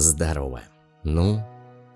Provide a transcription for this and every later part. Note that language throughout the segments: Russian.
здорово. Ну,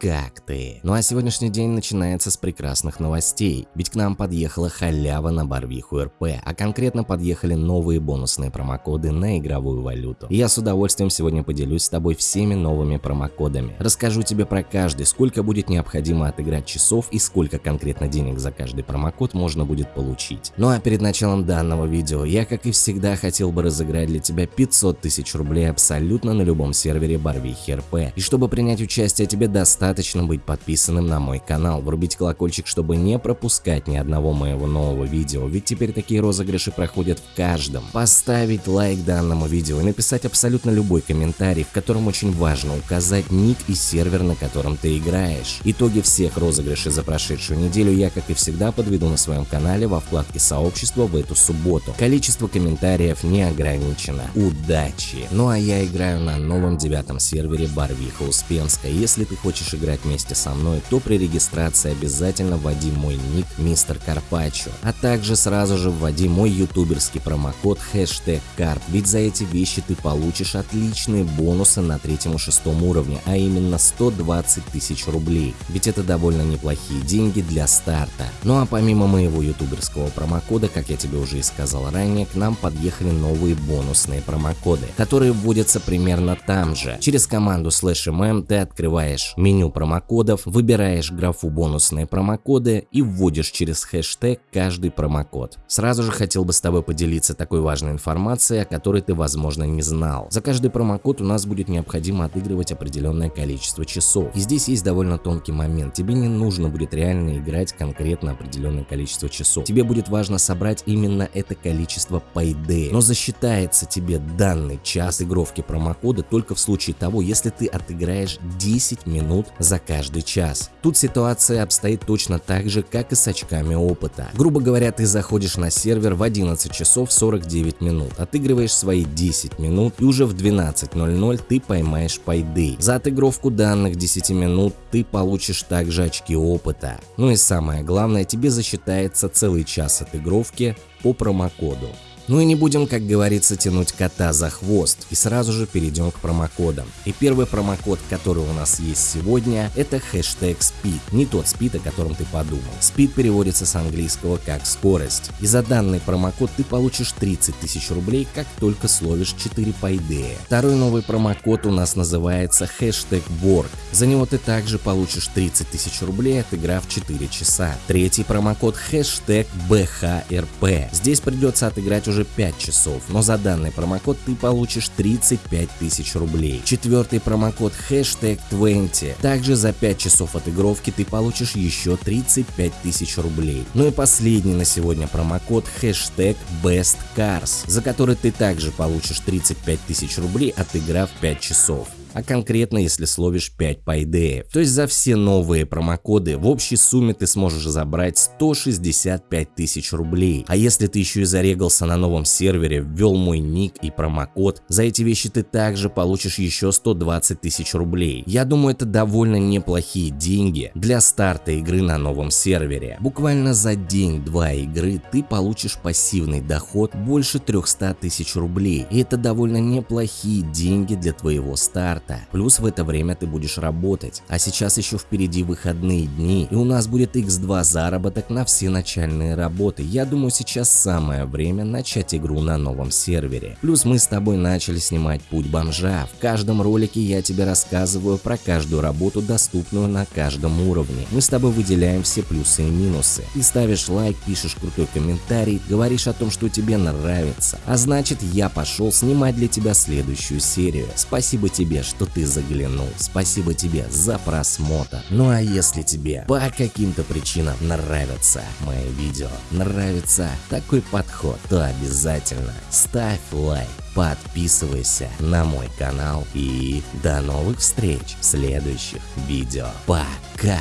как ты? Ну а сегодняшний день начинается с прекрасных новостей, ведь к нам подъехала халява на Барвиху РП, а конкретно подъехали новые бонусные промокоды на игровую валюту. И я с удовольствием сегодня поделюсь с тобой всеми новыми промокодами. Расскажу тебе про каждый, сколько будет необходимо отыграть часов и сколько конкретно денег за каждый промокод можно будет получить. Ну а перед началом данного видео я, как и всегда, хотел бы разыграть для тебя 500 тысяч рублей абсолютно на любом сервере Барвихи РП. И чтобы принять участие тебе достаточно достаточно быть подписанным на мой канал, врубить колокольчик, чтобы не пропускать ни одного моего нового видео, ведь теперь такие розыгрыши проходят в каждом. Поставить лайк данному видео и написать абсолютно любой комментарий, в котором очень важно указать ник и сервер, на котором ты играешь. Итоги всех розыгрышей за прошедшую неделю я, как и всегда, подведу на своем канале во вкладке сообщества в эту субботу. Количество комментариев не ограничено. Удачи! Ну а я играю на новом девятом сервере Барвиха Успенска. Если ты хочешь играть играть вместе со мной, то при регистрации обязательно вводи мой ник Мистер Карпачо, а также сразу же вводи мой ютуберский промокод хэштег карт, ведь за эти вещи ты получишь отличные бонусы на третьем и шестом уровне, а именно 120 тысяч рублей, ведь это довольно неплохие деньги для старта. Ну а помимо моего ютуберского промокода, как я тебе уже и сказал ранее, к нам подъехали новые бонусные промокоды, которые вводятся примерно там же. Через команду slash mm ты открываешь меню промокодов, выбираешь графу бонусные промокоды и вводишь через хэштег каждый промокод. Сразу же хотел бы с тобой поделиться такой важной информацией, о которой ты возможно не знал. За каждый промокод у нас будет необходимо отыгрывать определенное количество часов. И здесь есть довольно тонкий момент. Тебе не нужно будет реально играть конкретно определенное количество часов. Тебе будет важно собрать именно это количество по. Но засчитается тебе данный час игровки промокода только в случае того, если ты отыграешь 10 минут за каждый час. Тут ситуация обстоит точно так же, как и с очками опыта. Грубо говоря, ты заходишь на сервер в 11 часов 49 минут, отыгрываешь свои 10 минут и уже в 12.00 ты поймаешь пайды. За отыгровку данных 10 минут ты получишь также очки опыта. Ну и самое главное, тебе засчитается целый час отыгровки по промокоду. Ну и не будем, как говорится, тянуть кота за хвост и сразу же перейдем к промокодам. И первый промокод, который у нас есть сегодня, это хэштег speed, не тот speed, о котором ты подумал. Speed переводится с английского как скорость. И за данный промокод ты получишь 30 тысяч рублей, как только словишь 4 пайдея. Второй новый промокод у нас называется хэштег work. За него ты также получишь 30 тысяч рублей, отыграв 4 часа. Третий промокод хэштег BHRP. Здесь придется отыграть уже уже 5 часов, но за данный промокод ты получишь 35 тысяч рублей. Четвертый промокод хэштег 20. Также за 5 часов отыгровки ты получишь еще 35 тысяч рублей. Ну и последний на сегодня промокод хэштег Best Cars, за который ты также получишь 35 тысяч рублей, отыграв 5 часов а конкретно если словишь 5 пайдеев. То есть за все новые промокоды в общей сумме ты сможешь забрать 165 тысяч рублей. А если ты еще и зарегался на новом сервере, ввел мой ник и промокод, за эти вещи ты также получишь еще 120 тысяч рублей. Я думаю это довольно неплохие деньги для старта игры на новом сервере. Буквально за день-два игры ты получишь пассивный доход больше 300 тысяч рублей. И это довольно неплохие деньги для твоего старта марта. Плюс в это время ты будешь работать. А сейчас еще впереди выходные дни, и у нас будет x2 заработок на все начальные работы. Я думаю, сейчас самое время начать игру на новом сервере. Плюс мы с тобой начали снимать путь бомжа. В каждом ролике я тебе рассказываю про каждую работу, доступную на каждом уровне. Мы с тобой выделяем все плюсы и минусы. И ставишь лайк, пишешь крутой комментарий, говоришь о том, что тебе нравится. А значит, я пошел снимать для тебя следующую серию. Спасибо тебе, что что ты заглянул. Спасибо тебе за просмотр. Ну а если тебе по каким-то причинам нравятся мои видео, нравится такой подход, то обязательно ставь лайк подписывайся на мой канал и до новых встреч в следующих видео. Пока!